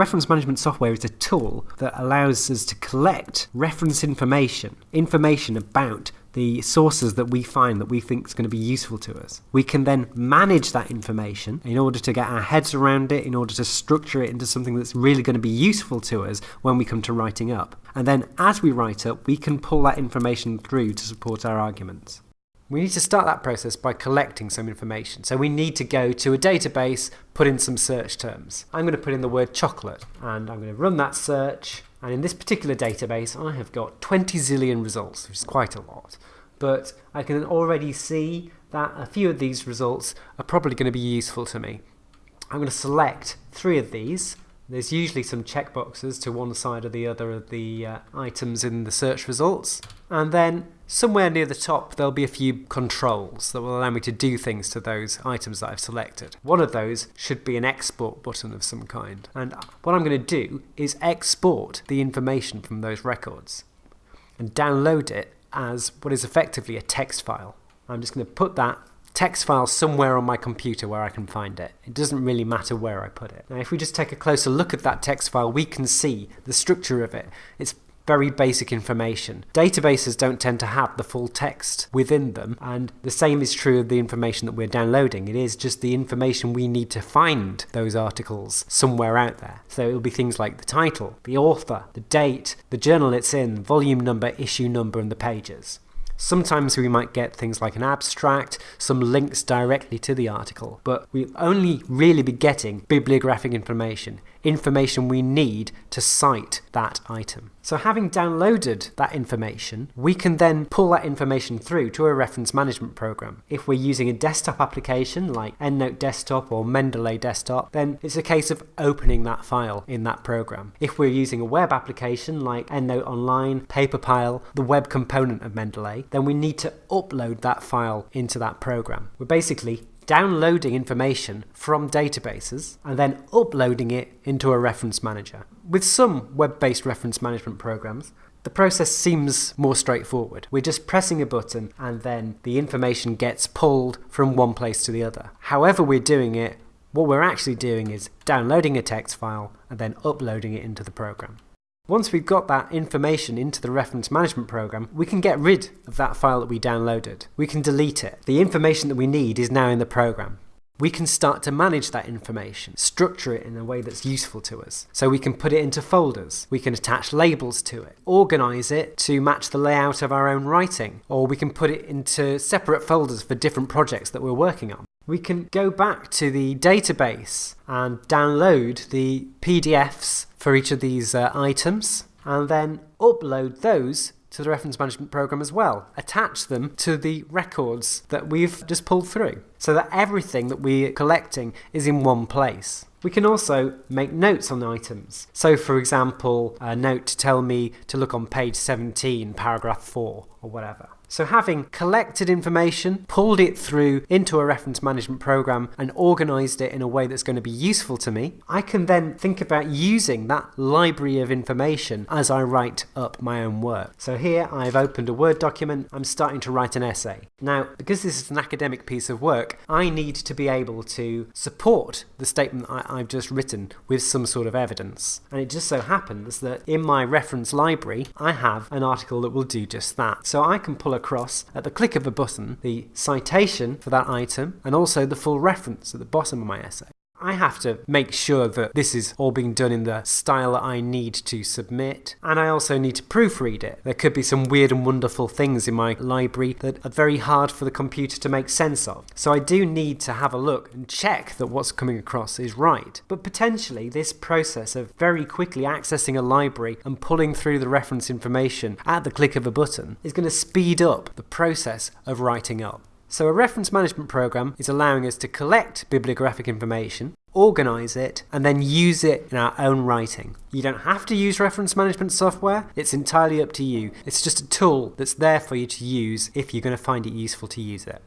Reference management software is a tool that allows us to collect reference information, information about the sources that we find that we think is going to be useful to us. We can then manage that information in order to get our heads around it, in order to structure it into something that's really going to be useful to us when we come to writing up. And then as we write up, we can pull that information through to support our arguments. We need to start that process by collecting some information. So we need to go to a database, put in some search terms. I'm going to put in the word chocolate and I'm going to run that search and in this particular database, I have got 20 zillion results, which is quite a lot. But I can already see that a few of these results are probably going to be useful to me. I'm going to select three of these there's usually some checkboxes to one side or the other of the uh, items in the search results. And then somewhere near the top there'll be a few controls that will allow me to do things to those items that I've selected. One of those should be an export button of some kind. And what I'm going to do is export the information from those records and download it as what is effectively a text file. I'm just going to put that text file somewhere on my computer where I can find it. It doesn't really matter where I put it. Now if we just take a closer look at that text file we can see the structure of it. It's very basic information. Databases don't tend to have the full text within them and the same is true of the information that we're downloading. It is just the information we need to find those articles somewhere out there. So it'll be things like the title, the author, the date, the journal it's in, volume number, issue number and the pages. Sometimes we might get things like an abstract, some links directly to the article, but we'll only really be getting bibliographic information, information we need to cite that item. So having downloaded that information, we can then pull that information through to a reference management program. If we're using a desktop application like EndNote Desktop or Mendeley Desktop, then it's a case of opening that file in that program. If we're using a web application like EndNote Online, Paperpile, the web component of Mendeley, then we need to upload that file into that program. We're basically downloading information from databases and then uploading it into a reference manager. With some web-based reference management programs, the process seems more straightforward. We're just pressing a button and then the information gets pulled from one place to the other. However we're doing it, what we're actually doing is downloading a text file and then uploading it into the program. Once we've got that information into the reference management program, we can get rid of that file that we downloaded. We can delete it. The information that we need is now in the program. We can start to manage that information, structure it in a way that's useful to us. So we can put it into folders, we can attach labels to it, organize it to match the layout of our own writing, or we can put it into separate folders for different projects that we're working on we can go back to the database and download the PDFs for each of these uh, items and then upload those to the reference management program as well. Attach them to the records that we've just pulled through so that everything that we're collecting is in one place. We can also make notes on items. So for example, a note to tell me to look on page 17, paragraph 4 or whatever. So having collected information, pulled it through into a reference management program and organized it in a way that's going to be useful to me, I can then think about using that library of information as I write up my own work. So here I've opened a Word document, I'm starting to write an essay. Now, because this is an academic piece of work, I need to be able to support the statement I, have just written with some sort of evidence. And it just so happens that in my reference library, I have an article that will do just that. So I can pull across at the click of a button the citation for that item and also the full reference at the bottom of my essay. I have to make sure that this is all being done in the style that I need to submit, and I also need to proofread it. There could be some weird and wonderful things in my library that are very hard for the computer to make sense of. So I do need to have a look and check that what's coming across is right. But potentially this process of very quickly accessing a library and pulling through the reference information at the click of a button is going to speed up the process of writing up. So a reference management program is allowing us to collect bibliographic information, organize it, and then use it in our own writing. You don't have to use reference management software, it's entirely up to you. It's just a tool that's there for you to use if you're going to find it useful to use it.